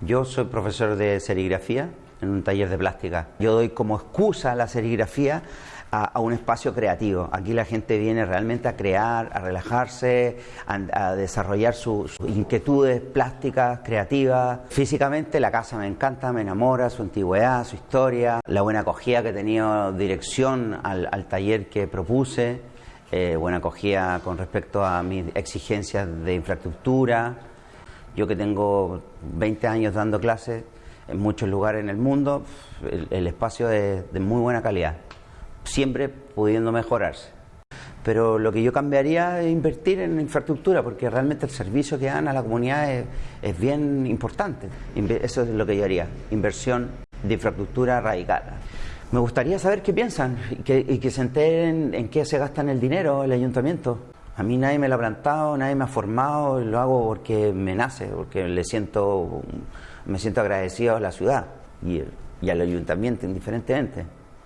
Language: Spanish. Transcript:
Yo soy profesor de serigrafía en un taller de plástica. Yo doy como excusa la serigrafía a, un espacio creativo. Aquí la gente viene realmente a crear, a relajarse, a, desarrollar sus, inquietudes plásticas, creativas. Físicamente la casa me encanta, me enamora, su antigüedad, su historia, la buena acogida que he tenido, dirección al, taller que propuse, eh, buena acogida con respecto a mis exigencias de infraestructura. Yo que tengo 20 años dando clases en muchos lugares en el mundo, el, espacio es de muy buena calidad siempre pudiendo mejorarse. Pero lo que yo cambiaría es invertir en infraestructura, porque realmente el servicio que dan a la comunidad es, bien importante. Eso es lo que yo haría, inversión de infraestructura radical. Me gustaría saber qué piensan y que, se enteren en qué se gastan el dinero el ayuntamiento. A mí nadie me lo ha plantado, nadie me ha formado, lo hago porque me nace, porque le siento, me siento agradecido a la ciudad y, y al ayuntamiento indiferentemente.